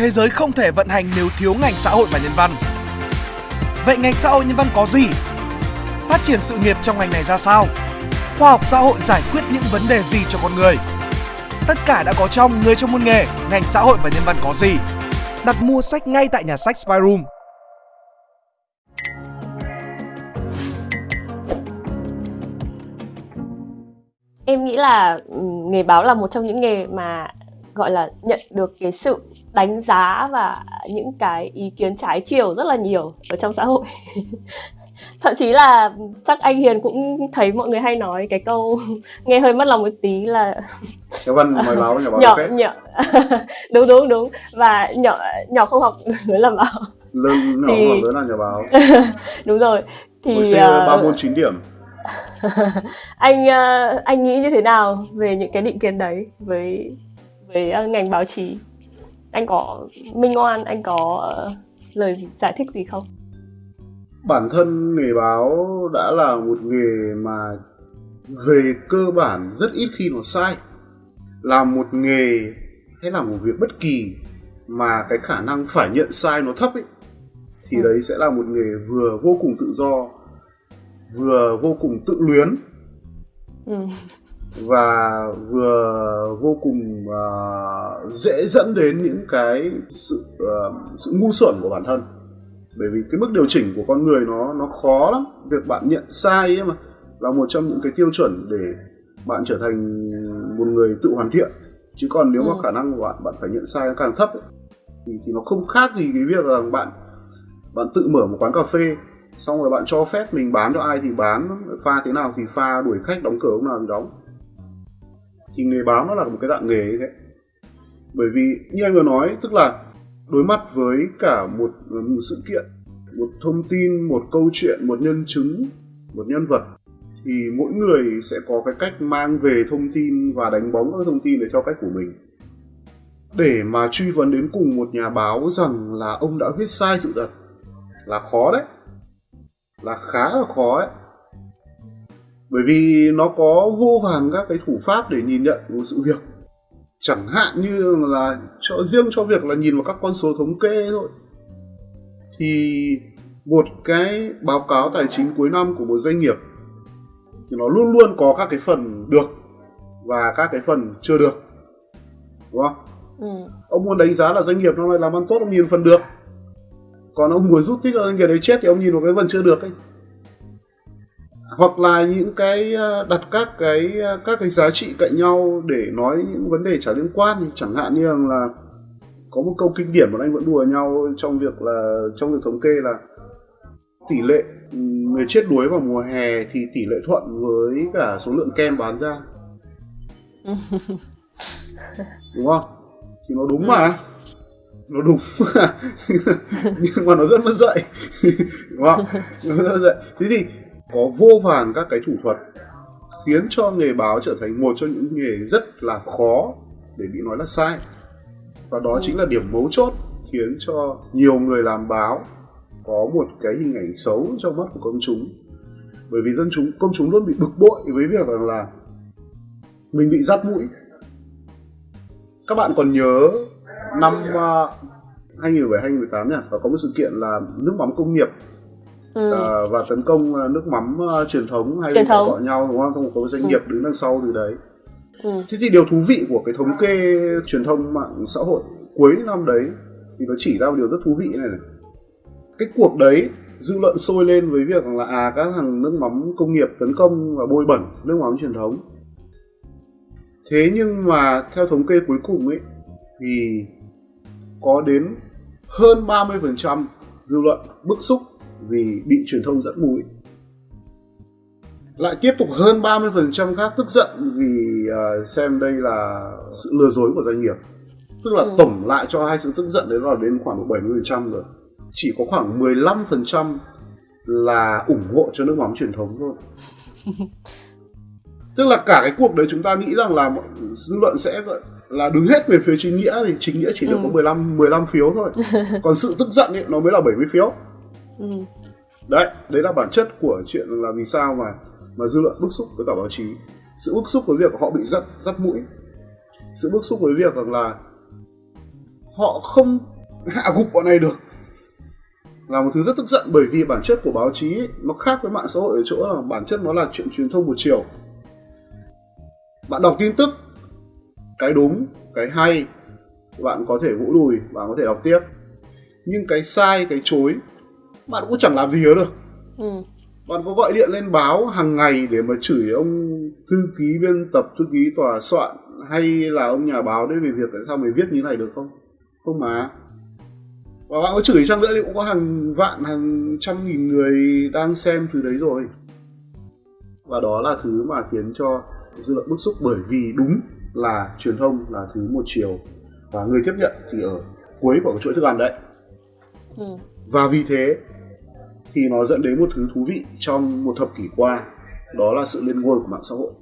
thế giới không thể vận hành nếu thiếu ngành xã hội và nhân văn. Vậy ngành xã hội nhân văn có gì? Phát triển sự nghiệp trong ngành này ra sao? Khoa học xã hội giải quyết những vấn đề gì cho con người? Tất cả đã có trong Người trong môn nghề, ngành xã hội và nhân văn có gì? Đặt mua sách ngay tại nhà sách Spyroom. Em nghĩ là ừ, nghề báo là một trong những nghề mà gọi là nhận được cái sự đánh giá và những cái ý kiến trái chiều rất là nhiều ở trong xã hội. Thậm chí là chắc anh Hiền cũng thấy mọi người hay nói cái câu nghe hơi mất lòng một tí là nhà văn mời báo nhà báo nhỏ nhỏ. Đúng đúng đúng. Và nhỏ nhỏ không học lớn làm báo. Lớn nhỏ thì... không học lớn là nhà báo. Đúng rồi. Thì uh... ba môn 9 điểm. Anh uh, anh nghĩ như thế nào về những cái định kiến đấy với với uh, ngành báo chí anh có minh oan anh có uh, lời giải thích gì không bản thân nghề báo đã là một nghề mà về cơ bản rất ít khi nó sai làm một nghề hay là một việc bất kỳ mà cái khả năng phải nhận sai nó thấp ấy thì ừ. đấy sẽ là một nghề vừa vô cùng tự do vừa vô cùng tự luyến ừ. Và vừa vô cùng uh, dễ dẫn đến những cái sự uh, sự ngu xuẩn của bản thân. Bởi vì cái mức điều chỉnh của con người nó nó khó lắm. Việc bạn nhận sai ấy mà là một trong những cái tiêu chuẩn để bạn trở thành một người tự hoàn thiện. Chứ còn nếu ừ. mà khả năng của bạn bạn phải nhận sai càng thấp ấy, thì thì nó không khác gì cái việc là bạn bạn tự mở một quán cà phê xong rồi bạn cho phép mình bán cho ai thì bán pha thế nào thì pha đuổi khách đóng cửa lúc nào thì đóng thì nghề báo nó là một cái dạng nghề như thế bởi vì như anh vừa nói tức là đối mặt với cả một, một sự kiện một thông tin một câu chuyện một nhân chứng một nhân vật thì mỗi người sẽ có cái cách mang về thông tin và đánh bóng các thông tin để theo cách của mình. Để mà truy vấn đến cùng một nhà báo rằng là ông đã viết sai sự thật là khó đấy là khá là khó đấy bởi vì nó có vô vàn các cái thủ pháp để nhìn nhận một sự việc. Chẳng hạn như là cho riêng cho việc là nhìn vào các con số thống kê thôi. Thì một cái báo cáo tài chính cuối năm của một doanh nghiệp thì nó luôn luôn có các cái phần được và các cái phần chưa được. Đúng không? Ừ. ông muốn đánh giá là doanh nghiệp nó làm ăn tốt ông nhìn phần được. Còn ông muốn rút tích là doanh nghiệp đấy chết thì ông nhìn vào cái phần chưa được ấy hoặc là những cái ờ, đặt các cái ờ, các cái giá trị cạnh nhau để nói những vấn đề chả liên quan thì chẳng hạn như là có một câu kinh điển mà anh vẫn đùa nhau trong việc là trong việc thống kê là tỷ lệ người chết đuối vào mùa hè thì tỷ lệ thuận với cả số lượng kem bán ra. Đúng không? Thì nó đúng mà. Nó đúng nhưng mà nó rất mất dạy. Đúng không? Nó rất mất dạy. Thế thì có vô vàn các cái thủ thuật, khiến cho nghề báo trở thành một trong những nghề rất là khó để bị nói là sai. Và đó chính là điểm mấu chốt khiến cho nhiều người làm báo có một cái hình ảnh xấu trong mắt của công chúng. Bởi vì dân chúng, công chúng luôn bị bực bội với việc rằng là mình bị dắt mũi các bạn còn nhớ năm 2017 2018 nhỉ và có một sự kiện là nước mắm công nghiệp ừ. uh, và tấn công ờ, nước mắm uh, truyền thống hay là gọi nhau đúng không? Xong có doanh ừ. nghiệp đứng đằng sau từ đấy. Ừ. Thế thì điều thú vị của cái thống kê truyền thông mạng xã hội cuối năm đấy thì nó chỉ ra một điều rất thú vị này này. Cái cuộc đấy dư luận sôi lên với việc là à các thằng nước mắm công nghiệp tấn công và bôi bẩn nước mắm truyền thống. Thế nhưng mà theo thống kê cuối cùng ấy thì có đến hơn 30% dư luận bức xúc vì bị truyền thông dẫn mũi. Lại tiếp tục hơn 30% khác tức giận vì uh, xem đây là sự lừa dối của doanh nghiệp. Tức là ừ. tổng lại cho hai sự tức giận đấy là đến khoảng độ 70% rồi. Chỉ có khoảng 15% là ủng hộ cho nước mắm truyền thống thôi. Tức là cả cái cuộc đấy chúng ta nghĩ rằng là dư luận sẽ là đứng hết về phía chính nghĩa thì chính nghĩa chỉ được ừ. có 15 15 phiếu thôi. Còn sự tức giận ấy nó mới là 70 phiếu. Ừ. đấy đấy là bản chất của chuyện là vì sao mà mà dư luận bức xúc với cả báo chí. Sự bức xúc với việc họ bị dắt dắt mũi. Sự bức xúc với việc rằng là họ không hạ gục bọn này được. Là một thứ rất tức giận bởi vì bản chất của báo chí ấy, nó khác với mạng xã hội ở chỗ là bản chất nó là chuyện truyền thông một chiều. Bạn đọc tin tức cái đúng cái hay bạn có thể vỗ đùi bạn có thể đọc tiếp. Nhưng cái sai cái chối bạn cũng chẳng làm gì được. Ừ. bạn có gọi điện lên báo hàng ngày để mà chửi ông thư ký biên tập thư ký tòa soạn hay là ông nhà báo đấy về việc tại sao mày viết như này được không? Không mà. Và bạn có chửi chăng nữa thì cũng có hàng vạn hàng trăm nghìn người đang xem thứ đấy rồi. Và đó là thứ mà khiến cho dư luận bức xúc bởi vì đúng là truyền thông là thứ một chiều. Và người tiếp nhận thì ở cuối của chuỗi thức ăn đấy. Ừ. và vì thế thì nó dẫn đến một thứ thú vị trong một thập kỷ qua đó là sự lên ngôi của mạng xã hội.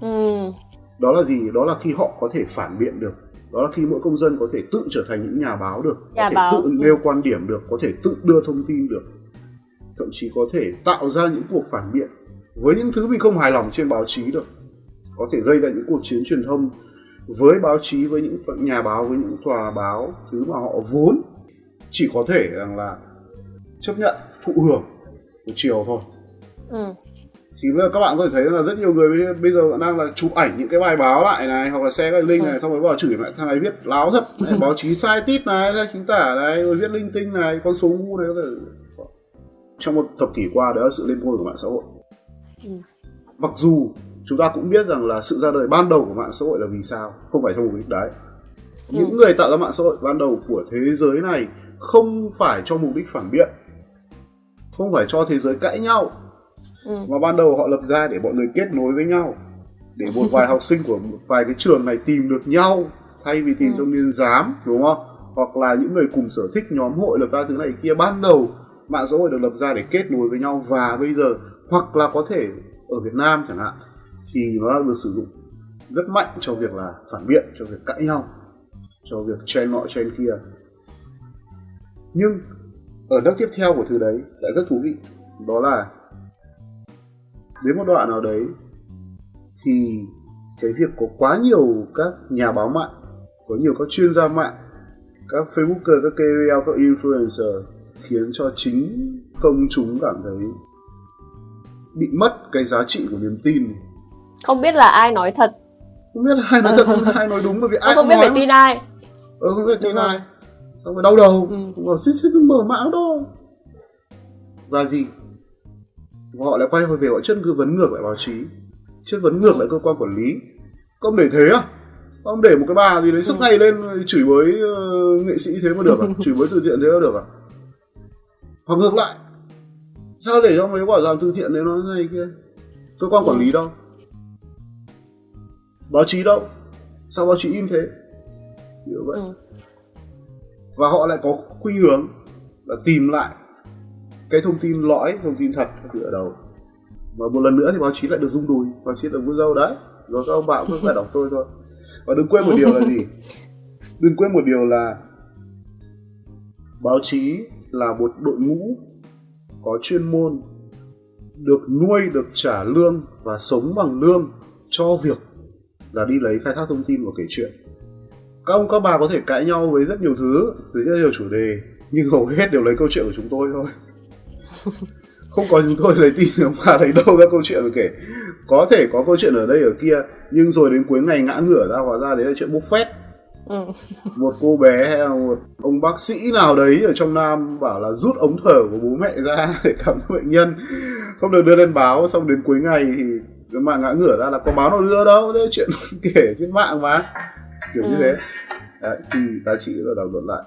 Ừ. đó là gì? Đó là khi họ có thể phản biện được. Đó là khi mỗi công dân có thể tự trở thành những nhà báo được nhà có thể báo. tự nêu quan điểm được có thể tự đưa thông tin được. Thậm chí có thể tạo ra những cuộc phản biện với những thứ mình không hài lòng trên báo chí được. Có thể gây ra những cuộc chiến truyền thông với báo chí với những nhà báo với những tòa báo thứ mà họ vốn chỉ có thể rằng là chấp nhận thụ hưởng một chiều thôi ừ thì bây giờ các bạn có thể thấy là rất nhiều người bây giờ đang là chụp ảnh những cái bài báo lại này hoặc là xe cái link này ừ. xong rồi vào chửi lại thằng này viết láo thật này, báo chí sai tít này sai chính tả này rồi viết linh tinh này con số ngu này có thể trong một thập kỷ qua đó là sự lên ngôi của mạng xã hội ừ. mặc dù chúng ta cũng biết rằng là sự ra đời ban đầu của mạng xã hội là vì sao không phải trong mục đích đấy ừ. những người tạo ra mạng xã hội ban đầu của thế giới này không phải cho mục đích phản biện không phải cho thế giới cãi nhau. Ừ. mà ban đầu họ lập ra để mọi người kết nối với nhau. Để một vài học sinh của một vài cái trường này tìm được nhau thay vì tìm ừ. trong niên giám đúng không? Hoặc là những người cùng sở thích nhóm hội lập ra thứ này kia. Ban đầu mạng xã hội được lập ra để kết nối với nhau. Và bây giờ hoặc là có thể ở Việt Nam chẳng hạn thì nó được sử dụng rất mạnh cho việc là phản biện cho việc cãi nhau cho việc chen nọ chen kia. Nhưng ở nước tiếp theo của thứ đấy lại rất thú vị đó là đến một đoạn nào đấy thì cái việc có quá nhiều các nhà báo mạng có nhiều các chuyên gia mạng các facebooker các KOL các influencer khiến cho chính công chúng cảm thấy bị mất cái giá trị của niềm tin. Không biết là ai nói thật. Không biết là ai nói thật không ai nói đúng bởi vì ai không biết phải tin ai. Ờ không biết tin ai xong rồi đau đầu. Ừ. rồi xích xích mở mã đó. Và gì? Họ lại quay hồi về họ chất vấn ngược lại báo chí. Chất vấn ngược lại cơ quan quản lý. Không để thế à ông để một cái bà gì đấy sức ừ. ngay lên chửi bới uh, nghệ sĩ thế mà được à? Chửi bới từ thiện thế mà được à? Hoặc ngược lại. Sao để cho mấy quả làm từ thiện đấy nó này kia? Cơ quan quản lý ừ. đâu? Báo chí đâu? Sao báo chí im thế? Như vậy. Ừ và họ lại có khuynh hướng là tìm lại cái thông tin lõi, thông tin thật từ ở đâu và một lần nữa thì báo chí lại được rung đùi, báo chí được vun dâu đấy. Rồi các ông bạn cũng phải đọc tôi thôi. Và đừng quên một điều là gì? Đừng quên một điều là báo chí là một đội ngũ có chuyên môn được nuôi, được trả lương và sống bằng lương cho việc là đi lấy khai thác thông tin và kể chuyện các ông các bà có thể cãi nhau với rất nhiều thứ với rất nhiều chủ đề nhưng hầu hết đều lấy câu chuyện của chúng tôi thôi. Không có chúng tôi lấy tin mà lấy đâu ra câu chuyện mà kể. Có thể có câu chuyện ở đây ở kia nhưng rồi đến cuối ngày ngã ngửa ra hóa ra đấy là chuyện buffet ừ. một cô bé hay là một ông bác sĩ nào đấy ở trong nam bảo là rút ống thở của bố mẹ ra để khám bệnh nhân. Không được đưa lên báo xong đến cuối ngày thì mạng ngã ngửa ra là có báo nào đưa đâu đấy chuyện kể trên mạng mà kiểu ừ. như thế. Đấy, thì ta chỉ là đảo luận lại.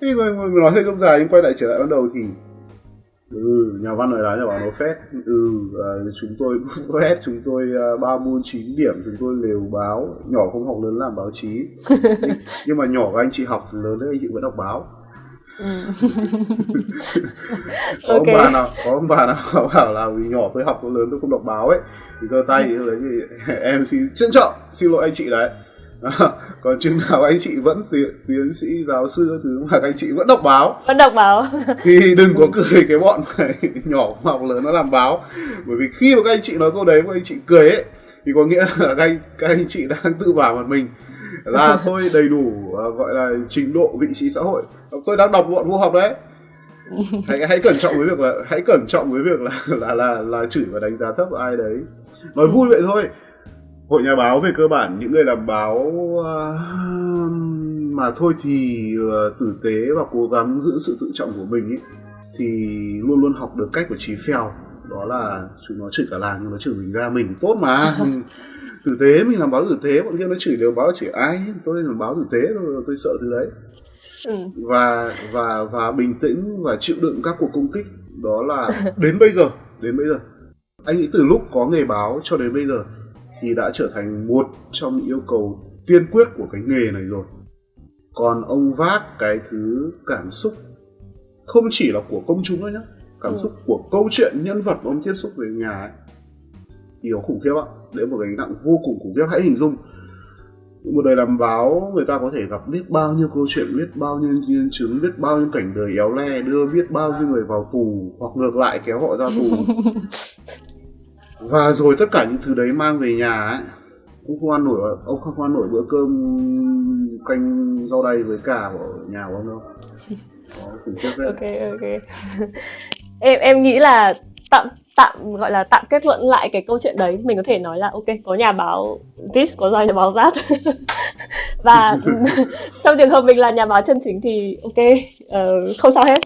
Thì mình nói hơi không dài nhưng quay lại trở lại ban đầu thì ừ nhà văn nói đá nhà báo nó phét ừ uh, chúng tôi phét chúng tôi uh, ba môn chín điểm chúng tôi lều báo. Nhỏ không học lớn làm báo chí. Nhưng, nhưng mà nhỏ các anh chị học lớn đấy anh chị vẫn đọc báo. Ừ. có okay. ông bà nào có ông bà nào bảo là vì nhỏ tôi học lớn tôi không đọc báo ấy thì giơ tay thì đấy thì em xin trân trọng xin lỗi anh chị đấy còn chừng nào anh chị vẫn tiến, tiến sĩ giáo sư thứ mà anh chị vẫn đọc báo. Vẫn đọc báo. Thì đừng có cười cái bọn này nhỏ học lớn nó làm báo. Bởi vì khi mà các anh chị nói câu đấy các anh chị cười ấy thì có nghĩa là các anh, các anh chị đang tự bảo mặt mình là tôi đầy đủ uh, gọi là trình độ vị trí xã hội. Tôi đang đọc bọn vô học đấy. Hãy hãy cẩn trọng với việc là hãy cẩn trọng với việc là là là là chửi và đánh giá thấp ai đấy. Nói vui vậy thôi hội nhà báo về cơ bản những người làm báo uh, mà thôi thì uh, tử tế và cố gắng giữ sự tự trọng của mình ấy thì luôn luôn học được cách của trí phèo. Đó là chúng nó chửi cả làng nhưng nó chửi mình ra mình tốt mà. Mình tử tế mình làm báo tử tế bọn kia nó chửi đều báo chửi ai? Tôi làm báo tử tế tôi, tôi sợ thứ đấy. Ừ. và và và bình tĩnh và chịu đựng các cuộc công kích đó là đến bây giờ đến bây giờ. Anh nghĩ từ lúc có nghề báo cho đến bây giờ thì đã trở thành một trong những yêu cầu tiên quyết của cái nghề này rồi. Còn ông vác cái thứ cảm xúc không chỉ là của công chúng đâu nhá cảm ừ. xúc của câu chuyện nhân vật mà ông tiếp xúc về nhà ấy thì nó khủng khiếp ạ. Đấy một gánh nặng vô cùng khủng khiếp. Hãy hình dung một đời làm báo người ta có thể gặp biết bao nhiêu câu chuyện biết bao nhiêu nhân chứng biết bao nhiêu cảnh đời éo le đưa biết bao nhiêu người vào tù hoặc ngược lại kéo họ ra tù và rồi tất cả những thứ đấy mang về nhà ấy cũng không ăn nổi ông không ăn nổi bữa cơm canh rau đay với cả ở nhà của ông đâu. Ok ok. Em em nghĩ là tạm tạm gọi là tạm kết luận lại cái câu chuyện đấy. Mình có thể nói là ok có nhà báo this có nhà báo that. Và trong trường hợp mình là nhà báo chân chính thì ok uh, không sao hết